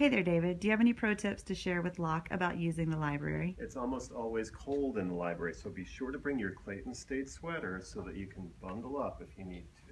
Hey there, David. Do you have any pro tips to share with Locke about using the library? It's almost always cold in the library, so be sure to bring your Clayton State sweater so that you can bundle up if you need to.